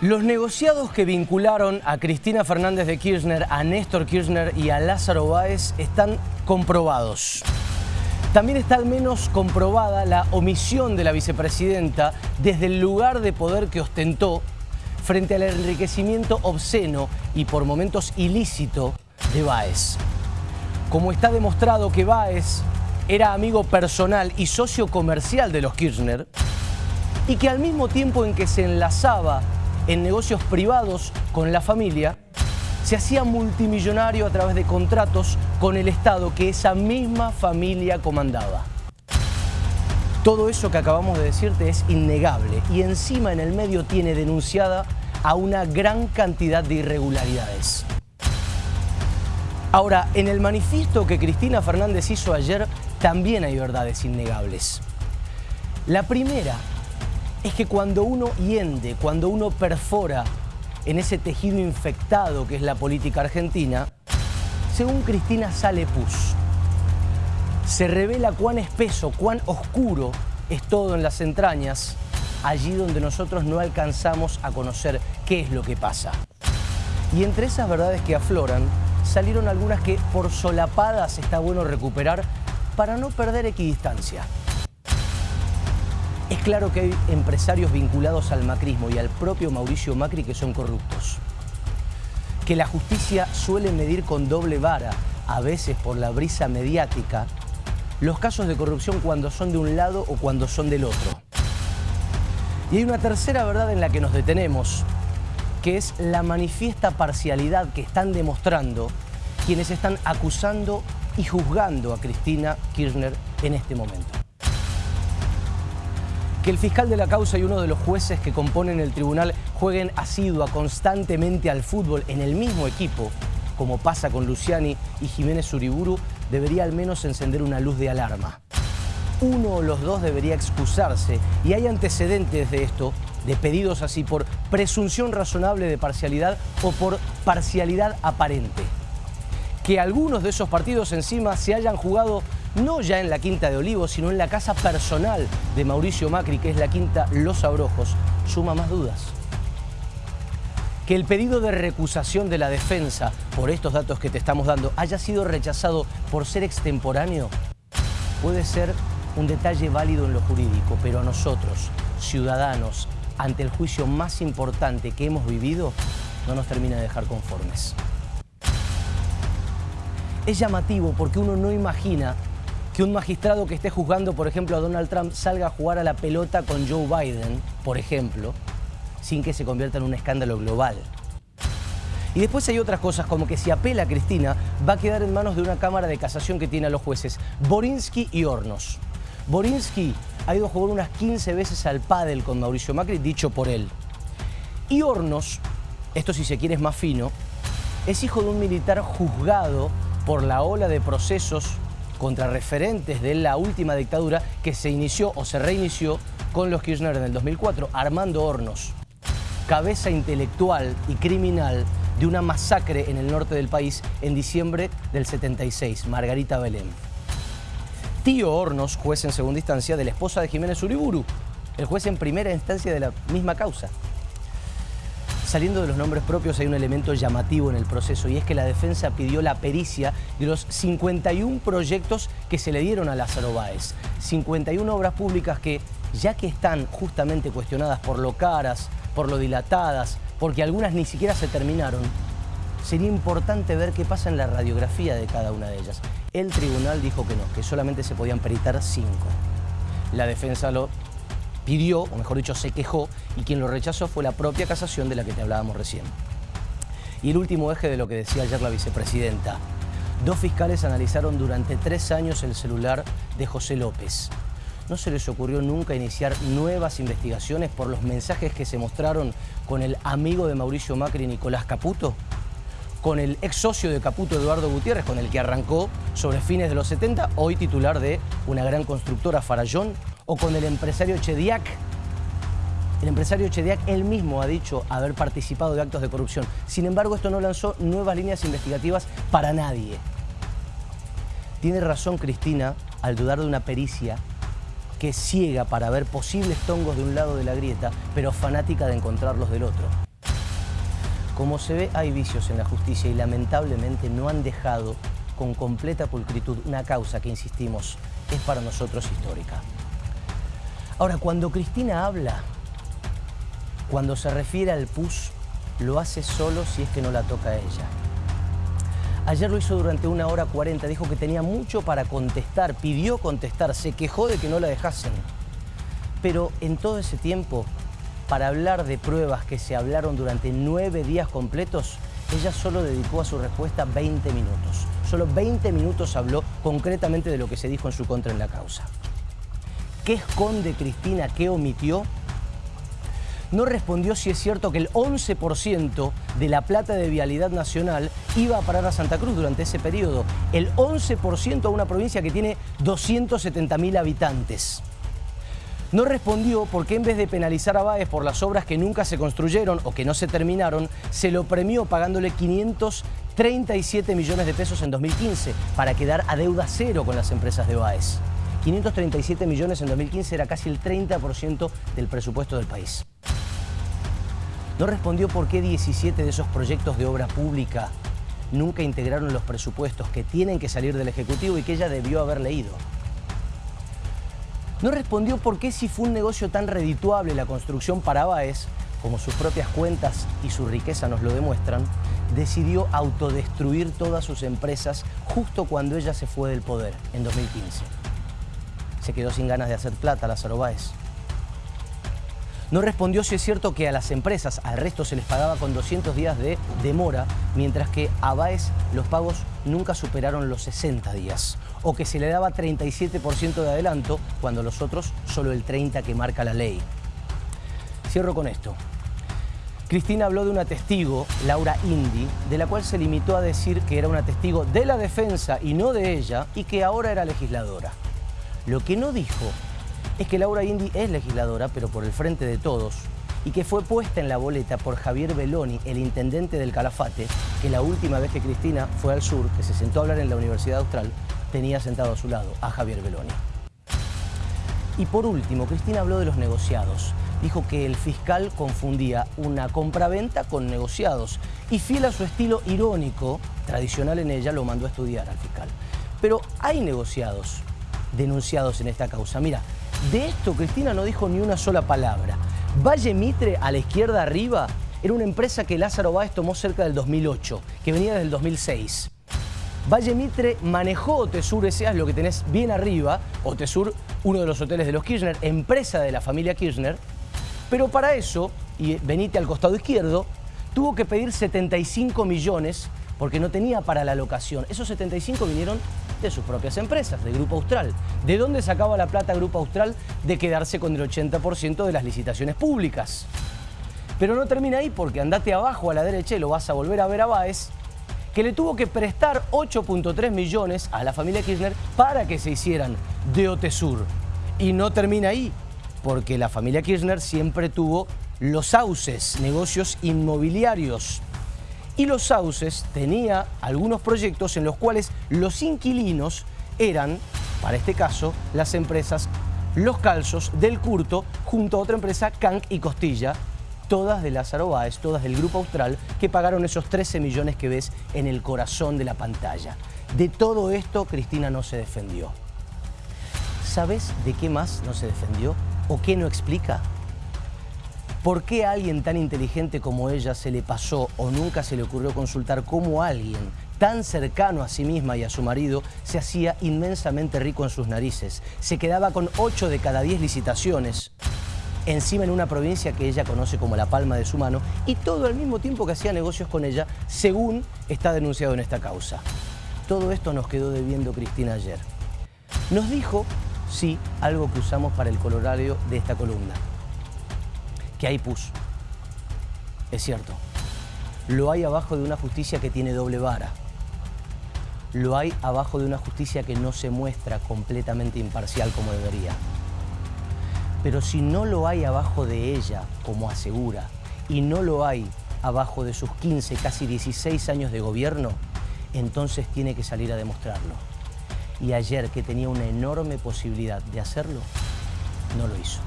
Los negociados que vincularon a Cristina Fernández de Kirchner, a Néstor Kirchner y a Lázaro Báez están comprobados. También está al menos comprobada la omisión de la vicepresidenta desde el lugar de poder que ostentó frente al enriquecimiento obsceno y por momentos ilícito de Báez. Como está demostrado que Báez era amigo personal y socio comercial de los Kirchner y que al mismo tiempo en que se enlazaba en negocios privados con la familia, se hacía multimillonario a través de contratos con el Estado que esa misma familia comandaba. Todo eso que acabamos de decirte es innegable y encima en el medio tiene denunciada a una gran cantidad de irregularidades. Ahora, en el manifiesto que Cristina Fernández hizo ayer también hay verdades innegables. La primera es que cuando uno hiende, cuando uno perfora en ese tejido infectado que es la política argentina, según Cristina sale pus. Se revela cuán espeso, cuán oscuro es todo en las entrañas, allí donde nosotros no alcanzamos a conocer qué es lo que pasa. Y entre esas verdades que afloran, salieron algunas que por solapadas está bueno recuperar para no perder equidistancia. Es claro que hay empresarios vinculados al macrismo y al propio Mauricio Macri que son corruptos. Que la justicia suele medir con doble vara, a veces por la brisa mediática, los casos de corrupción cuando son de un lado o cuando son del otro. Y hay una tercera verdad en la que nos detenemos, que es la manifiesta parcialidad que están demostrando quienes están acusando y juzgando a Cristina Kirchner en este momento. Que el fiscal de la causa y uno de los jueces que componen el tribunal jueguen asidua constantemente al fútbol en el mismo equipo, como pasa con Luciani y Jiménez Uriburu, debería al menos encender una luz de alarma. Uno o los dos debería excusarse y hay antecedentes de esto, de pedidos así por presunción razonable de parcialidad o por parcialidad aparente. Que algunos de esos partidos encima se hayan jugado no ya en la Quinta de Olivos, sino en la casa personal de Mauricio Macri, que es la Quinta Los Abrojos, suma más dudas. Que el pedido de recusación de la defensa por estos datos que te estamos dando haya sido rechazado por ser extemporáneo puede ser un detalle válido en lo jurídico, pero a nosotros, ciudadanos, ante el juicio más importante que hemos vivido, no nos termina de dejar conformes. Es llamativo porque uno no imagina que un magistrado que esté juzgando, por ejemplo, a Donald Trump salga a jugar a la pelota con Joe Biden, por ejemplo, sin que se convierta en un escándalo global. Y después hay otras cosas como que si apela a Cristina va a quedar en manos de una cámara de casación que tiene a los jueces Borinsky y Hornos. Borinsky ha ido a jugar unas 15 veces al pádel con Mauricio Macri, dicho por él. Y Hornos, esto si se quiere es más fino, es hijo de un militar juzgado por la ola de procesos contra referentes de la última dictadura que se inició o se reinició con los Kirchner en el 2004, Armando Hornos, cabeza intelectual y criminal de una masacre en el norte del país en diciembre del 76, Margarita Belén. Tío Hornos, juez en segunda instancia de la esposa de Jiménez Uriburu, el juez en primera instancia de la misma causa. Saliendo de los nombres propios hay un elemento llamativo en el proceso y es que la defensa pidió la pericia de los 51 proyectos que se le dieron a Lázaro Báez. 51 obras públicas que, ya que están justamente cuestionadas por lo caras, por lo dilatadas, porque algunas ni siquiera se terminaron, sería importante ver qué pasa en la radiografía de cada una de ellas. El tribunal dijo que no, que solamente se podían peritar cinco. La defensa lo pidió, o mejor dicho, se quejó, y quien lo rechazó fue la propia casación de la que te hablábamos recién. Y el último eje de lo que decía ayer la vicepresidenta. Dos fiscales analizaron durante tres años el celular de José López. ¿No se les ocurrió nunca iniciar nuevas investigaciones por los mensajes que se mostraron con el amigo de Mauricio Macri, Nicolás Caputo? Con el ex socio de Caputo, Eduardo Gutiérrez, con el que arrancó sobre fines de los 70, hoy titular de una gran constructora Farallón, o con el empresario Chediak. El empresario Chediak él mismo ha dicho haber participado de actos de corrupción. Sin embargo, esto no lanzó nuevas líneas investigativas para nadie. Tiene razón Cristina al dudar de una pericia que ciega para ver posibles tongos de un lado de la grieta, pero fanática de encontrarlos del otro. Como se ve, hay vicios en la justicia y lamentablemente no han dejado con completa pulcritud una causa que, insistimos, es para nosotros histórica. Ahora, cuando Cristina habla, cuando se refiere al PUS, lo hace solo si es que no la toca a ella. Ayer lo hizo durante una hora cuarenta, dijo que tenía mucho para contestar, pidió contestar, se quejó de que no la dejasen. Pero en todo ese tiempo, para hablar de pruebas que se hablaron durante nueve días completos, ella solo dedicó a su respuesta 20 minutos. Solo 20 minutos habló concretamente de lo que se dijo en su contra en la causa. ¿Qué esconde Cristina? ¿Qué omitió? no respondió si es cierto que el 11% de la plata de vialidad nacional iba a parar a Santa Cruz durante ese periodo. El 11% a una provincia que tiene 270.000 habitantes. No respondió porque en vez de penalizar a Baez por las obras que nunca se construyeron o que no se terminaron, se lo premió pagándole 537 millones de pesos en 2015 para quedar a deuda cero con las empresas de Baez. 537 millones en 2015 era casi el 30% del presupuesto del país. No respondió por qué 17 de esos proyectos de obra pública nunca integraron los presupuestos que tienen que salir del Ejecutivo y que ella debió haber leído. No respondió por qué si fue un negocio tan redituable la construcción para Baez, como sus propias cuentas y su riqueza nos lo demuestran, decidió autodestruir todas sus empresas justo cuando ella se fue del poder, en 2015. Se quedó sin ganas de hacer plata Lázaro Báez. No respondió si es cierto que a las empresas, al resto se les pagaba con 200 días de demora, mientras que a Baez los pagos nunca superaron los 60 días, o que se le daba 37% de adelanto cuando los otros solo el 30% que marca la ley. Cierro con esto. Cristina habló de una testigo, Laura Indy, de la cual se limitó a decir que era una testigo de la defensa y no de ella, y que ahora era legisladora. Lo que no dijo es que Laura Indy es legisladora, pero por el frente de todos, y que fue puesta en la boleta por Javier Beloni, el intendente del Calafate, que la última vez que Cristina fue al sur, que se sentó a hablar en la Universidad Austral, tenía sentado a su lado a Javier Beloni. Y por último, Cristina habló de los negociados. Dijo que el fiscal confundía una compraventa con negociados y fiel a su estilo irónico, tradicional en ella, lo mandó a estudiar al fiscal. Pero hay negociados denunciados en esta causa. Mira, de esto Cristina no dijo ni una sola palabra. Valle Mitre, a la izquierda arriba, era una empresa que Lázaro Báez tomó cerca del 2008, que venía desde el 2006. Valle Mitre manejó Otesur S.A., lo que tenés bien arriba, Otesur, uno de los hoteles de los Kirchner, empresa de la familia Kirchner, pero para eso, y venite al costado izquierdo, tuvo que pedir 75 millones porque no tenía para la locación. Esos 75 vinieron de sus propias empresas, de Grupo Austral. ¿De dónde sacaba la plata Grupo Austral? De quedarse con el 80% de las licitaciones públicas. Pero no termina ahí porque andate abajo a la derecha y lo vas a volver a ver a Baez, que le tuvo que prestar 8.3 millones a la familia Kirchner para que se hicieran de Otesur. Y no termina ahí, porque la familia Kirchner siempre tuvo los sauces, negocios inmobiliarios y Los Sauces tenía algunos proyectos en los cuales los inquilinos eran, para este caso, las empresas Los Calzos del Curto junto a otra empresa, Canc y Costilla, todas de Lázaro Báez, todas del Grupo Austral, que pagaron esos 13 millones que ves en el corazón de la pantalla. De todo esto, Cristina no se defendió. ¿Sabes de qué más no se defendió? ¿O qué no explica? ¿Por qué a alguien tan inteligente como ella se le pasó o nunca se le ocurrió consultar cómo alguien tan cercano a sí misma y a su marido se hacía inmensamente rico en sus narices? Se quedaba con 8 de cada 10 licitaciones, encima en una provincia que ella conoce como la palma de su mano, y todo al mismo tiempo que hacía negocios con ella, según está denunciado en esta causa. Todo esto nos quedó debiendo Cristina ayer. Nos dijo, sí, algo que usamos para el colorario de esta columna que hay pus. Es cierto. Lo hay abajo de una justicia que tiene doble vara. Lo hay abajo de una justicia que no se muestra completamente imparcial como debería. Pero si no lo hay abajo de ella, como asegura, y no lo hay abajo de sus 15, casi 16 años de gobierno, entonces tiene que salir a demostrarlo. Y ayer, que tenía una enorme posibilidad de hacerlo, no lo hizo.